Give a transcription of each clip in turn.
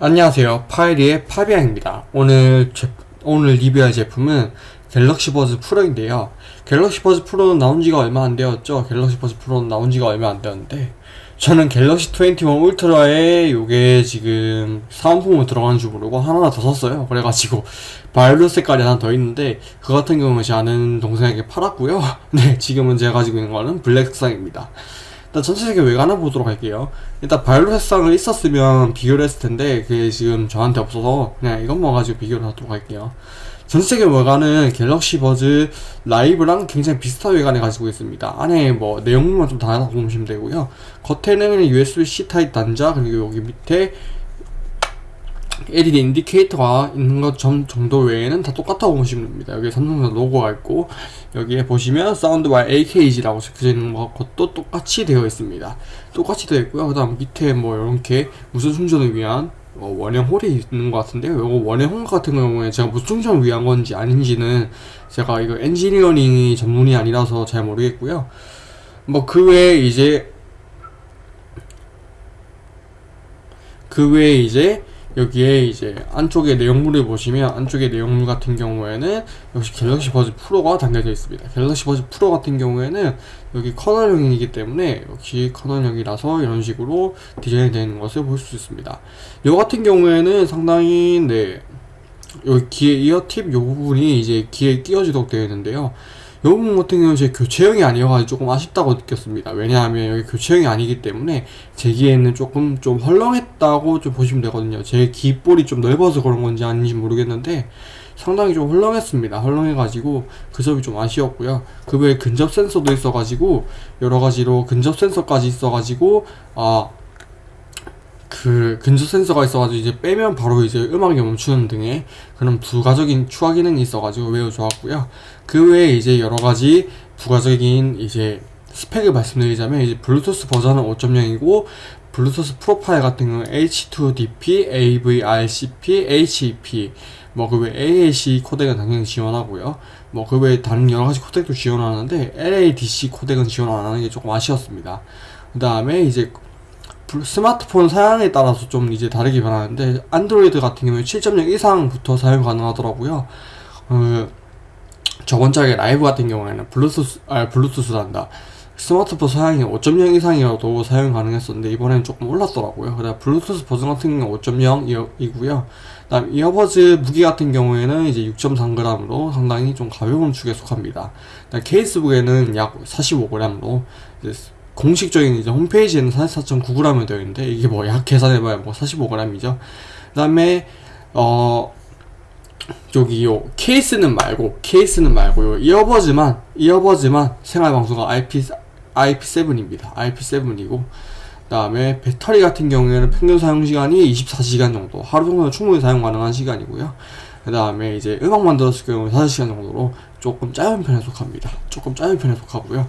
안녕하세요. 파이리의 파비앙입니다. 오늘 제, 오늘 리뷰할 제품은 갤럭시 버즈 프로인데요. 갤럭시 버즈 프로는 나온 지가 얼마 안 되었죠. 갤럭시 버즈 프로는 나온 지가 얼마 안 되었는데 저는 갤럭시 21 울트라에 요게 지금 사은품으로 들어가는 줄 모르고 하나 더 샀어요. 그래가지고 바이올렛 색깔이 하나 더 있는데 그 같은 경우는 제 아는 동생에게 팔았고요. 네 지금은 제가 가지고 있는 거는 블랙 색상입니다 일단 전체적인 외관을 보도록 할게요 일단 바이올렛 색상을 있었으면 비교를 했을 텐데 그게 지금 저한테 없어서 그냥 이것만 가지고 비교를 하도록 할게요 전체적인 외관은 갤럭시 버즈 라이브랑 굉장히 비슷한 외관을 가지고 있습니다. 안에 뭐 내용물만 좀 다르다고 보시면 되고요. 겉에는 USB-C 타입 단자 그리고 여기 밑에 LED 인디케이터가 있는 것 정도 외에는 다 똑같다고 보시면 됩니다. 여기 삼성전 로고가 있고 여기에 보시면 Sound by AKG라고 적혀져 있는 것도 똑같이 되어 있습니다. 똑같이 되어 있고요. 그 다음 밑에 뭐 이렇게 무선 충전을 위한 어, 원형 홀이 있는 것 같은데요. 이거 원형 홀 같은 경우에 제가 무슨 충전을 위한 건지 아닌지는 제가 이거 엔지니어링이 전문이 아니라서 잘 모르겠고요. 뭐 그 외에 이제 그 외에 이제 여기에 이제 안쪽에 내용물을 보시면 안쪽에 내용물 같은 경우에는 역시 갤럭시 버즈 프로가 담겨져 있습니다. 갤럭시 버즈 프로 같은 경우에는 여기 커널형이기 때문에 역시 커널형이라서 이런 식으로 디자인이 되는 것을 볼 수 있습니다. 이 같은 경우에는 상당히 네 여기 귀에 이어팁 이 부분이 이제 귀에 끼워지도록 되어 있는데요. 이 부분 같은 경우는 제 교체형이 아니어가지고 조금 아쉽다고 느꼈습니다. 왜냐하면 여기 교체형이 아니기 때문에 제 귀에는 조금 좀 헐렁했다고 좀 보시면 되거든요. 제 귀볼이 좀 넓어서 그런 건지 아닌지 모르겠는데 상당히 좀 헐렁했습니다. 헐렁해가지고 그 점이 좀 아쉬웠고요. 그 외에 근접 센서도 있어가지고 여러 가지로 근접 센서까지 있어가지고 아. 그 근접 센서가 있어가지고 이제 빼면 바로 이제 음악이 멈추는 등의 그런 부가적인 추가 기능이 있어가지고 매우 좋았고요. 그 외에 이제 여러 가지 부가적인 이제 스펙을 말씀드리자면 이제 블루투스 버전은 5.0이고 블루투스 프로파일 같은 경우는 H2DP, AVRCP, HEP 뭐 그외 AAC 코덱은 당연히 지원하고요. 뭐 그 외에 다른 여러 가지 코덱도 지원하는데 LADC 코덱은 지원 안 하는 게 조금 아쉬웠습니다. 그 다음에 이제 스마트폰 사양에 따라서 좀 이제 다르게 변하는데 안드로이드 같은 경우에 7.0 이상부터 사용 가능하더라고요. 어, 저번 작에 라이브 같은 경우에는 블루투스 아 블루투스란다. 스마트폰 사양이 5.0 이상이어도 사용 가능했었는데 이번에는 조금 올랐더라고요. 그래 블루투스 버전 같은 경우는 5.0이고요. 그다음 이어버즈 무게 같은 경우에는 이제 6.3g으로 상당히 좀 가벼운 축에 속합니다. 케이스 무게는 약 45g으로 공식적인 이제 홈페이지에는 44.9g이 되어 있는데 이게 뭐 약 계산해봐야 뭐 45g이죠. 그 다음에 어 저기 요 케이스는 말고 케이스는 말고 요 이어버즈만 이어버즈만 생활방송가 IP IP7입니다. IP7이고 그 다음에 배터리 같은 경우에는 평균 사용 시간이 24시간 정도 하루 정도는 충분히 사용 가능한 시간이고요. 그 다음에 이제 음악만 들었을 경우 5시간 정도로 조금 짧은 편에 속합니다. 조금 짧은 편에 속하고요.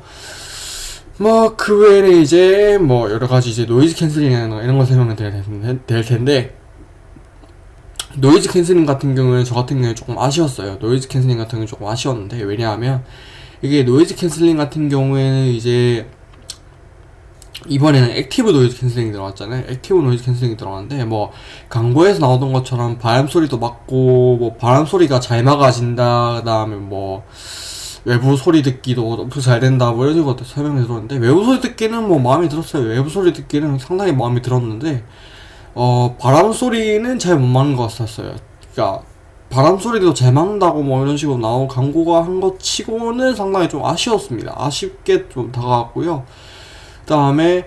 뭐 그 외에는 이제 뭐 여러 가지 이제 noise canceling이나 이런 거 설명을 드려야 될 텐데 noise canceling 같은 경우는 저 같은 경우에 조금 아쉬웠어요. noise canceling 같은 경우는 조금 아쉬웠는데 왜냐하면 이게 noise canceling 같은 경우에는 이제 이번에는 active noise canceling이 들어갔잖아요. active noise canceling이 들어갔는데 뭐 광고에서 나오던 것처럼 바람 소리도 막고 뭐 바람 소리가 잘 막아진다. 그 다음에 뭐 외부 소리 듣기도 엄청 잘 된다 뭐 이런 것도 설명해 들었는데 외부 소리 듣기는 뭐 마음에 들었어요. 외부 소리 듣기는 상당히 마음에 들었는데 어 바람 소리는 잘못 막는 것 같았어요. 그러니까 바람 소리도 잘 막는다고 뭐 이런 식으로 나온 광고가 한 것 치고는 상당히 좀 아쉬웠습니다. 아쉽게 좀 다가왔고요. 그 다음에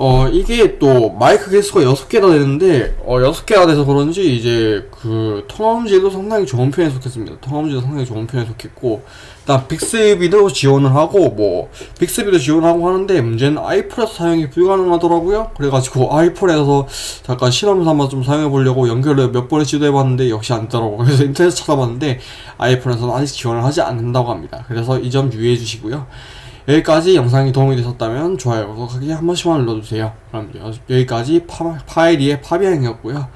어 이게 또 마이크 개수가 6개나 되는데 어 6개가 돼서 그런지 이제 그 통화음질도 상당히 좋은 편에 속했습니다. 통화음질도 상당히 좋은 편에 속했고 일단 빅스비도 지원을 하고 뭐 빅스비도 지원하고 하는데 문제는 아이폴에서 사용이 불가능하더라고요. 그래가지고 아이폴에서 잠깐 실험 삼아 좀 사용해 보려고 연결을 몇 번을 시도해 봤는데 역시 안 되더라고 그래서 인터넷 찾아봤는데 아이폰에서는 아직 지원을 하지 않는다고 합니다. 그래서 이 점 유의해 주시고요 여기까지 영상이 도움이 되셨다면 좋아요, 구독하기 한 번씩만 눌러주세요. 그럼 여기까지 파, 파이리의 파비앙이었고요.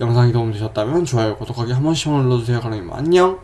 영상이 도움이 되셨다면 좋아요, 구독하기 한 번씩만 눌러주세요. 그럼 안녕!